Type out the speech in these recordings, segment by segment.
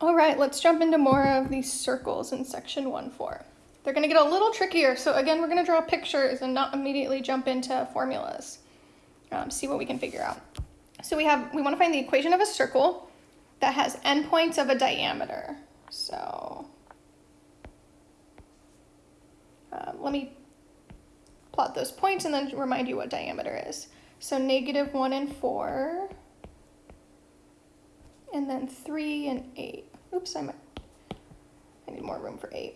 All right, let's jump into more of these circles in section 1-4. They're going to get a little trickier, so again, we're going to draw pictures and not immediately jump into formulas. Um, see what we can figure out. So we have, we want to find the equation of a circle that has endpoints of a diameter. So um, let me plot those points and then remind you what diameter is. So negative 1 and 4, and then 3 and 8. Oops, I'm, I need more room for 8.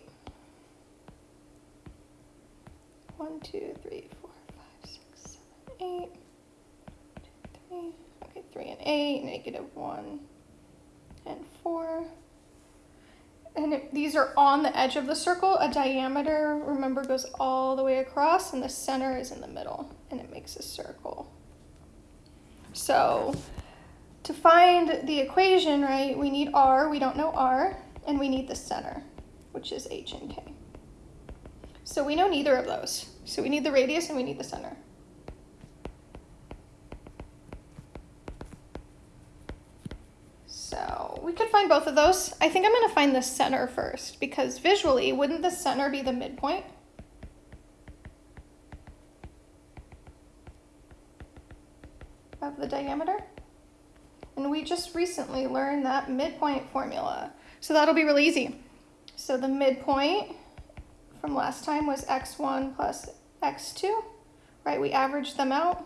1, 2, 3, 4, 5, 6, 7, 8. 2, 3, okay, 3 and 8, negative 1 and 4. And these are on the edge of the circle, a diameter, remember, goes all the way across, and the center is in the middle, and it makes a circle. So to find the equation, right, we need r, we don't know r, and we need the center, which is h and k. So we know neither of those. So we need the radius and we need the center. So we could find both of those. I think I'm going to find the center first because visually, wouldn't the center be the midpoint? of the diameter? And we just recently learned that midpoint formula. So that'll be really easy. So the midpoint from last time was x1 plus x2, right? We averaged them out.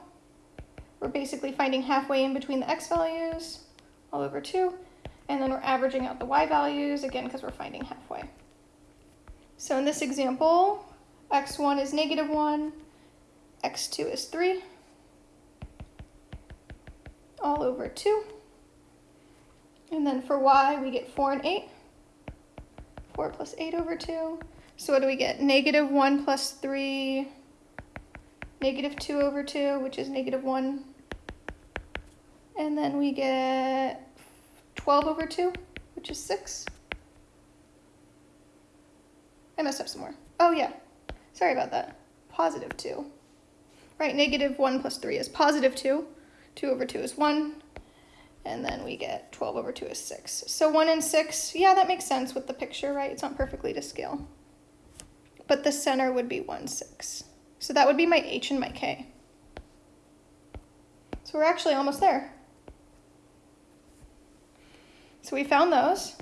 We're basically finding halfway in between the x values, all over 2. And then we're averaging out the y values, again, because we're finding halfway. So in this example, x1 is negative 1, x2 is 3, all over 2. And then for y, we get 4 and 8. 4 plus 8 over 2. So what do we get? Negative 1 plus 3, negative 2 over 2, which is negative 1. And then we get 12 over 2, which is 6. I messed up some more. Oh, yeah. Sorry about that. Positive 2. Right, negative 1 plus 3 is positive 2. 2 over 2 is 1 and then we get 12 over 2 is 6. So 1 and 6, yeah, that makes sense with the picture, right? It's not perfectly to scale. But the center would be 1, 6. So that would be my h and my k. So we're actually almost there. So we found those.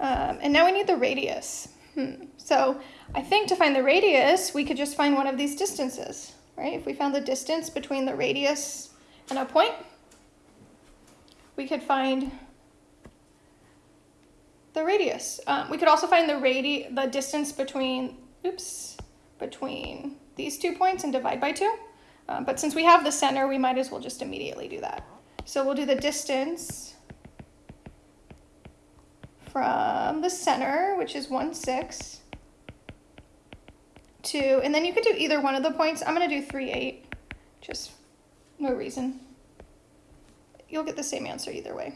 Um, and now we need the radius. Hmm. So I think to find the radius, we could just find one of these distances, right? If we found the distance between the radius and a point, we could find the radius. Um, we could also find the radi the distance between, oops, between these two points and divide by two. Um, but since we have the center, we might as well just immediately do that. So we'll do the distance from the center, which is 1, 6, to, and then you could do either one of the points. I'm going to do 3, 8, just no reason. You'll get the same answer either way.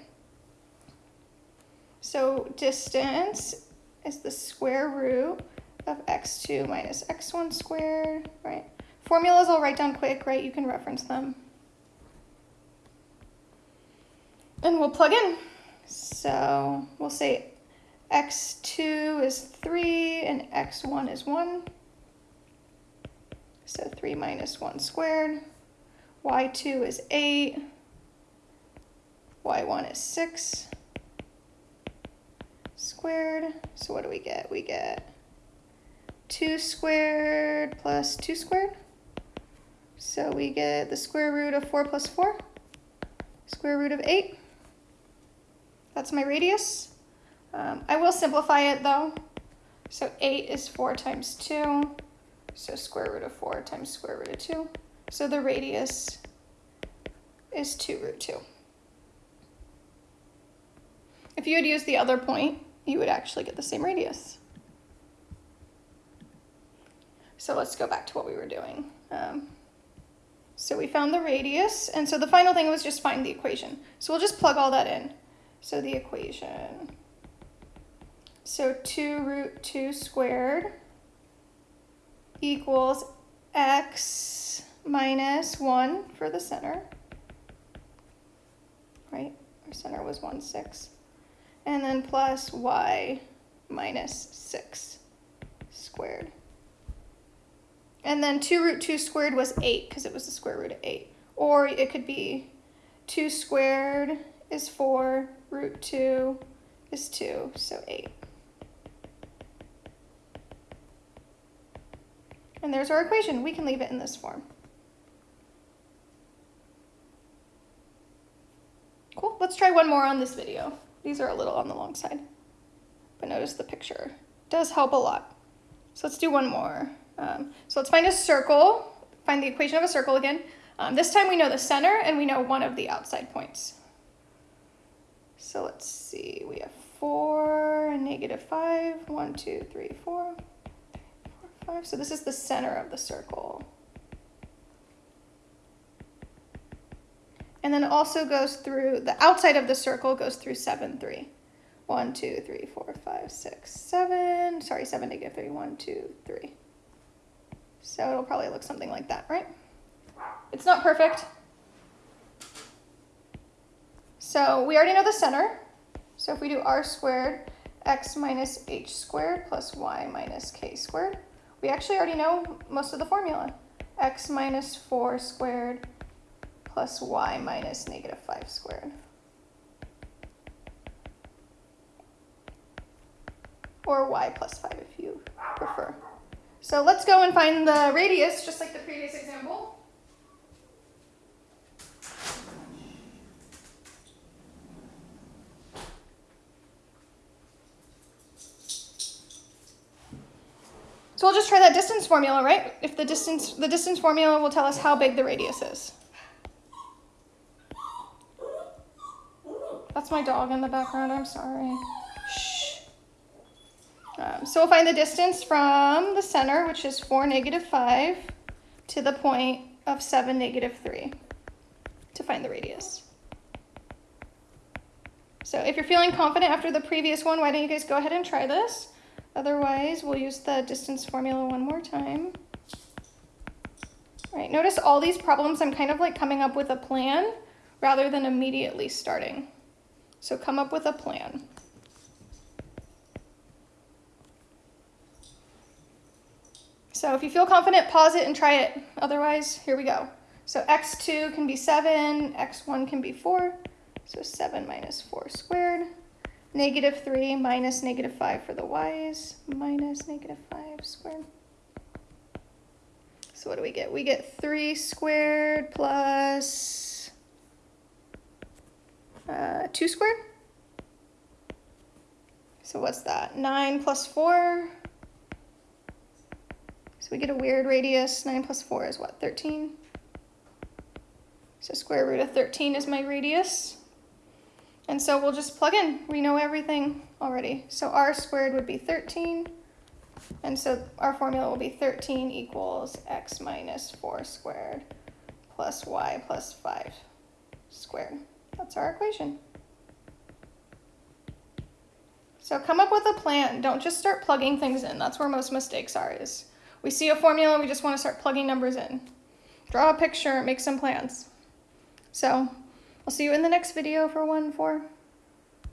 So distance is the square root of x2 minus x1 squared, right? Formulas I'll write down quick, right? You can reference them. And we'll plug in. So we'll say x2 is 3 and x1 is 1. So 3 minus 1 squared y2 is 8, y1 is 6 squared. So what do we get? We get 2 squared plus 2 squared. So we get the square root of 4 plus 4, square root of 8. That's my radius. Um, I will simplify it though. So 8 is 4 times 2. So square root of 4 times square root of 2. So the radius is 2 root 2. If you had used the other point, you would actually get the same radius. So let's go back to what we were doing. Um, so we found the radius, and so the final thing was just find the equation. So we'll just plug all that in. So the equation, so 2 root 2 squared equals x minus 1 for the center, right? Our center was 1, 6. And then plus y minus 6 squared. And then 2 root 2 squared was 8 because it was the square root of 8. Or it could be 2 squared is 4, root 2 is 2, so 8. And there's our equation. We can leave it in this form. Let's try one more on this video. These are a little on the long side. But notice the picture. does help a lot. So let's do one more. Um, so let's find a circle. Find the equation of a circle again. Um, this time we know the center and we know one of the outside points. So let's see. We have 4 and negative 5. 1, 2, 3, 4 five. So this is the center of the circle. And then it also goes through, the outside of the circle goes through 7, 3. 1, 2, 3, 4, 5, 6, 7. Sorry, 7, negative 3. 1, 2, 3. So it'll probably look something like that, right? It's not perfect. So we already know the center. So if we do r squared, x minus h squared plus y minus k squared, we actually already know most of the formula. x minus 4 squared plus y minus negative 5 squared. Or y plus 5 if you prefer. So let's go and find the radius, just like the previous example. So we'll just try that distance formula, right? If the distance, the distance formula will tell us how big the radius is. That's my dog in the background, I'm sorry. Shh. Um, so we'll find the distance from the center, which is 4, negative 5, to the point of 7, negative 3, to find the radius. So if you're feeling confident after the previous one, why don't you guys go ahead and try this? Otherwise, we'll use the distance formula one more time. All right, notice all these problems, I'm kind of like coming up with a plan rather than immediately starting. So come up with a plan. So if you feel confident, pause it and try it. Otherwise, here we go. So x2 can be 7, x1 can be 4. So 7 minus 4 squared negative 3 minus negative 5 for the y's, minus negative 5 squared. So what do we get? We get 3 squared plus uh, 2 squared. So what's that? 9 plus 4. So we get a weird radius. 9 plus 4 is what? 13? So square root of 13 is my radius. And so we'll just plug in. We know everything already. So r squared would be 13. And so our formula will be 13 equals x minus 4 squared plus y plus 5 squared. That's our equation. So come up with a plan. Don't just start plugging things in. That's where most mistakes are is we see a formula, we just want to start plugging numbers in. Draw a picture, make some plans. So I'll see you in the next video for 1-4.